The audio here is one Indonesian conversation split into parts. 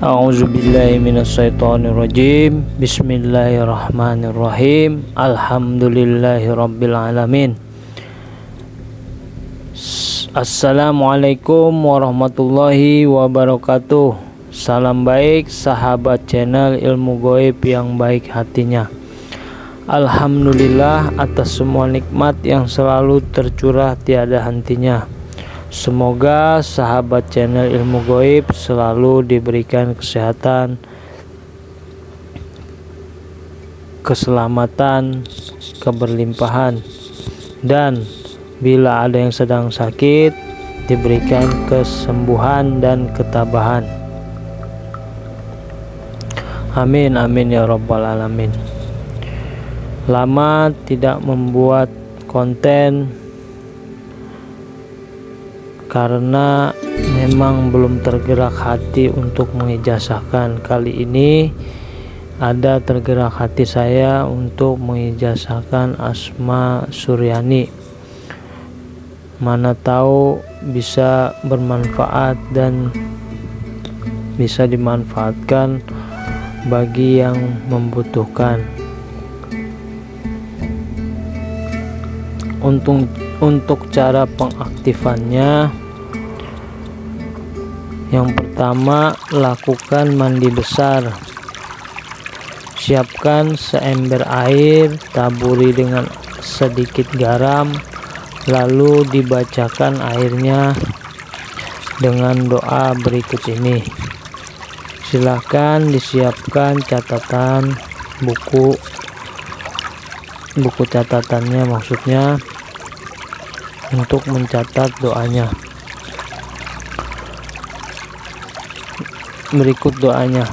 A'udzubillahiminasyaitonirrajim Bismillahirrahmanirrahim. Alhamdulillahirrabbilalamin Assalamualaikum warahmatullahi wabarakatuh. Salam baik sahabat channel ilmu goib yang baik hatinya. Alhamdulillah atas semua nikmat yang selalu tercurah tiada hentinya Semoga sahabat channel ilmu goib selalu diberikan kesehatan, keselamatan, keberlimpahan, dan bila ada yang sedang sakit, diberikan kesembuhan dan ketabahan. Amin, amin ya Rabbal 'Alamin. Lama tidak membuat konten karena memang belum tergerak hati untuk mengijazahkan kali ini ada tergerak hati saya untuk mengijazahkan Asma Suryani. Mana tahu bisa bermanfaat dan bisa dimanfaatkan bagi yang membutuhkan untuk untuk cara pengaktifannya yang pertama lakukan mandi besar. Siapkan seember air taburi dengan sedikit garam lalu dibacakan airnya dengan doa berikut ini. Silahkan disiapkan catatan buku buku catatannya maksudnya untuk mencatat doanya. Berikut doanya.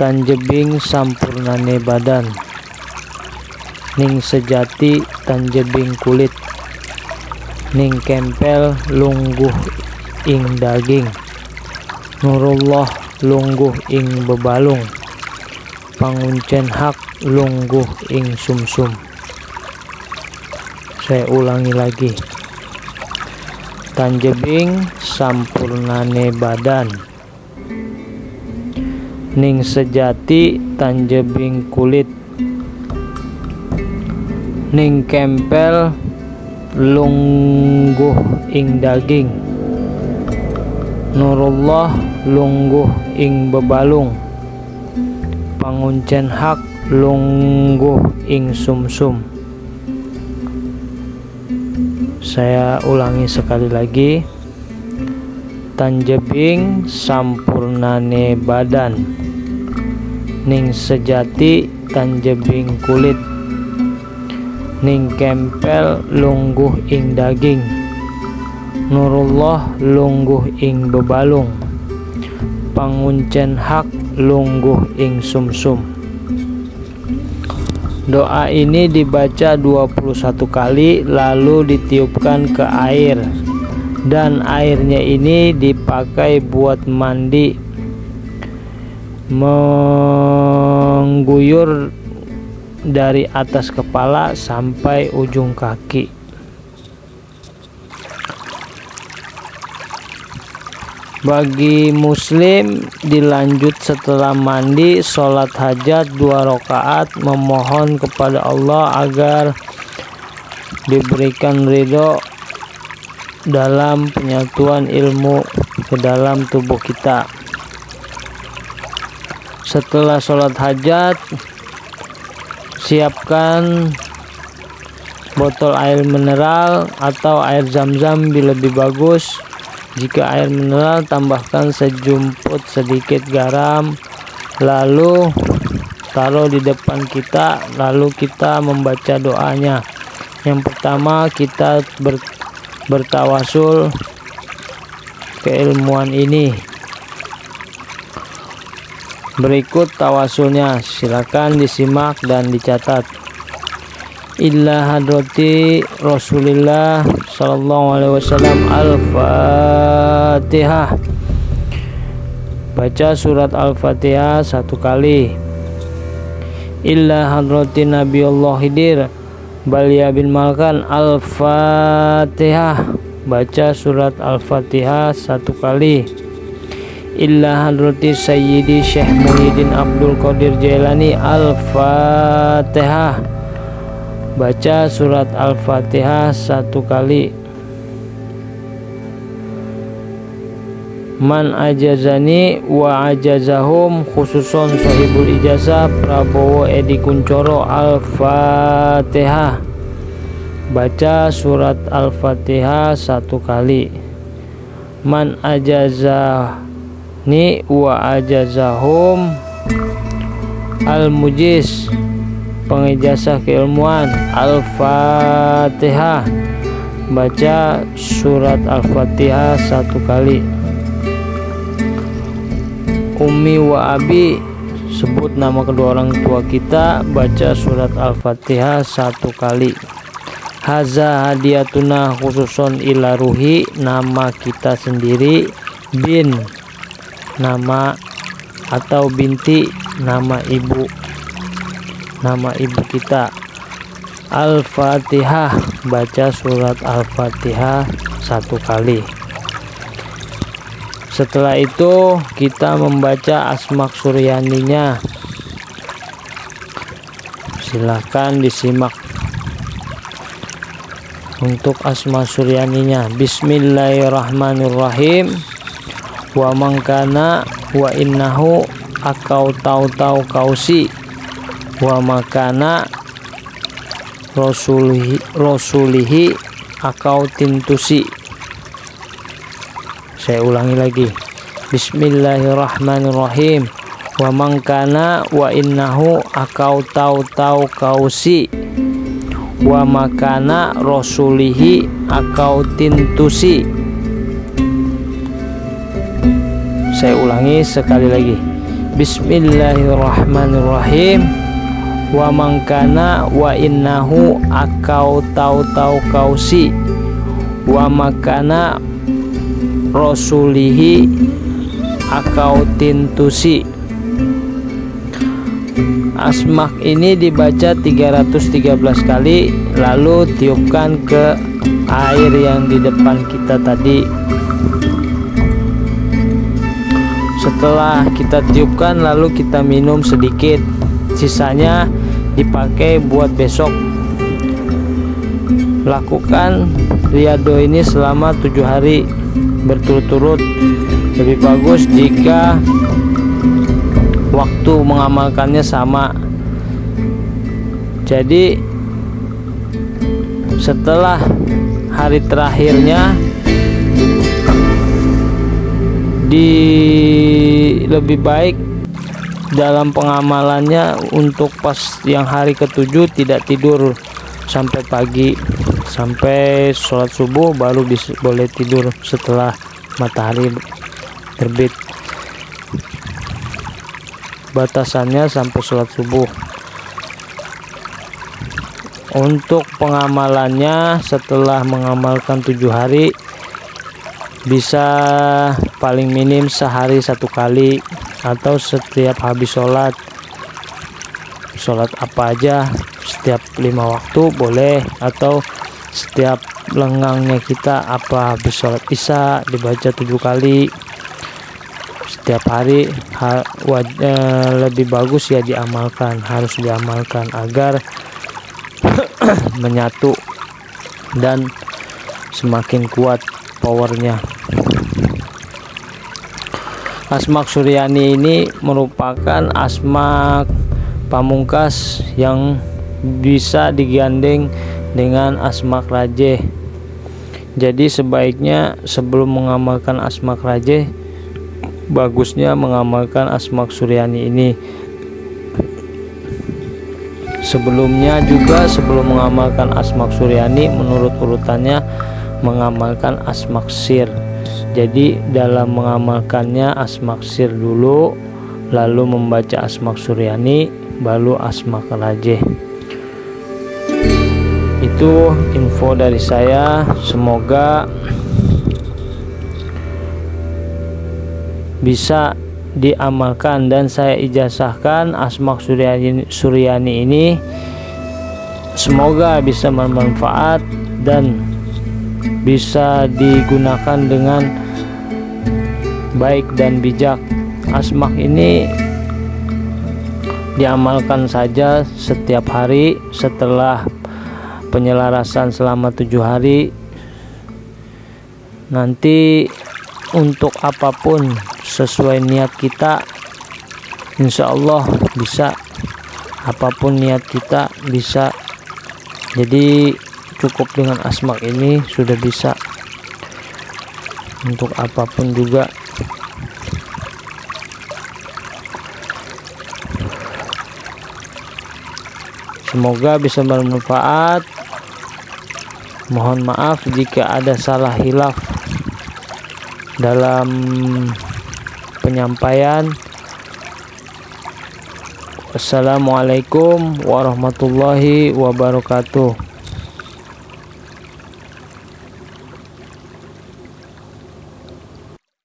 Tanjebing sampurnane badan. Ning sejati tanjebing kulit. Ning kempel lungguh ing daging. Nurullah lungguh ing bebalung. Panguncen hak lungguh ing sumsum. Saya ulangi lagi Tanjebing sampurnane badan. Ning sejati tanjebing kulit. Ning kempel lungguh ing daging. Nurullah lungguh ing bebalung. Panguncen hak lungguh ing sumsum. -sum saya ulangi sekali lagi. Tanjebing sampurnane badan. Ning sejati tanjebing kulit. Ning kempel lungguh ing daging. Nurullah lungguh ing bebalung. Panguncen hak lungguh ing sumsum. -sum. Doa ini dibaca 21 kali lalu ditiupkan ke air. Dan airnya ini dipakai buat mandi. Mengguyur dari atas kepala sampai ujung kaki bagi muslim dilanjut setelah mandi sholat hajat dua rakaat memohon kepada Allah agar diberikan ridho dalam penyatuan ilmu ke dalam tubuh kita. Setelah sholat hajat siapkan botol air mineral atau air zam-zam bila lebih bagus jika air mineral tambahkan sejumput sedikit garam lalu taruh di depan kita lalu kita membaca doanya. Yang pertama kita ber, bertawasul keilmuan ini. Berikut tawasulnya. Silakan disimak dan dicatat illa hadrati rasulillah sallallahu alaihi wasallam al-fatihah. Baca surat al-fatihah satu kali. Illa hadrati nabi Allah hidir balia bin malkan al-fatihah. Baca surat al-fatihah satu kali. Illa hadrati sayyidi syekh Muhyiddin Abdul Qadir Jailani Al-Fatihah baca surat Al-Fatihah satu kali. Man ajazani wa ajazahum khususon sahibul ijazah Prabowo Edi Kuncoro Al-Fatihah. Baca surat Al-Fatihah satu kali. Man ajazani wa ajazahum Al-Mujiz pengijazah keilmuan Al-Fatihah. Baca surat Al-Fatihah satu kali. Umi wa Abi sebut nama kedua orang tua kita baca surat Al-Fatihah satu kali. Haza hadiatuna khususon ila ruhi nama kita sendiri bin. Nama atau binti nama ibu nama ibu kita. Al-Fatihah. Baca surat Al-Fatihah satu kali. Setelah itu kita membaca asmak suryaninya. Silahkan disimak. Untuk asma suryaninya. Bismillahirrahmanirrahim. Wa mangkana wa innahu akau tau tau kausi wa makana rasulihi, rasulihi akau tintusi. Saya ulangi lagi. Bismillahirrahmanirrahim. Wa mangkana wa innahu akau tau tau kausi. Wa makana rasulihi akau tintusi. Saya ulangi sekali lagi. Bismillahirrahmanirrahim wa mangkana wa innahu akau tau tau kausi. Wa makana rasulihi akautintusi asmak ini dibaca 313 kali lalu tiupkan ke air yang di depan kita tadi. Setelah kita tiupkan lalu kita minum sedikit sisanya dipakai buat besok. Lakukan riado ini selama tujuh hari berturut-turut. Lebih bagus jika waktu mengamalkannya sama. Jadi setelah hari terakhirnya di lebih baik dalam pengamalannya untuk pas yang hari ketujuh tidak tidur. Sampai pagi sampai sholat subuh baru bisa boleh tidur setelah matahari terbit. Batasannya sampai sholat subuh. Untuk pengamalannya setelah mengamalkan tujuh hari bisa paling minim sehari satu kali atau setiap habis sholat sholat apa aja setiap lima waktu boleh. Atau setiap lengangnya kita apa habis sholat isya dibaca tujuh kali. Setiap hari ha, eh, lebih bagus ya diamalkan harus diamalkan agar menyatu dan semakin kuat powernya asmak suryani ini merupakan asmak pamungkas yang bisa digandeng dengan asmak rajeh jadi sebaiknya sebelum mengamalkan asmak rajeh bagusnya mengamalkan asmak suryani ini. Sebelumnya juga sebelum mengamalkan asmak suryani menurut urutannya mengamalkan asmak sir jadi dalam mengamalkannya asmak sir dulu lalu membaca asmak suryani baru asmak rajeh itu info dari saya. Semoga bisa diamalkan dan saya ijazahkan Asmak Suryani, Suryani ini. Semoga bisa bermanfaat dan bisa digunakan dengan baik dan bijak. Asmak ini diamalkan saja setiap hari setelah penyelarasan selama tujuh hari. Nanti untuk apa pun sesuai niat kita Insya Allah bisa. Apa pun niat kita bisa. Jadi cukup dengan asmak ini sudah bisa. Untuk apa pun juga semoga bisa bermanfaat. Mohon maaf jika ada salah hilaf dalam penyampaian. Assalamualaikum warahmatullahi wabarakatuh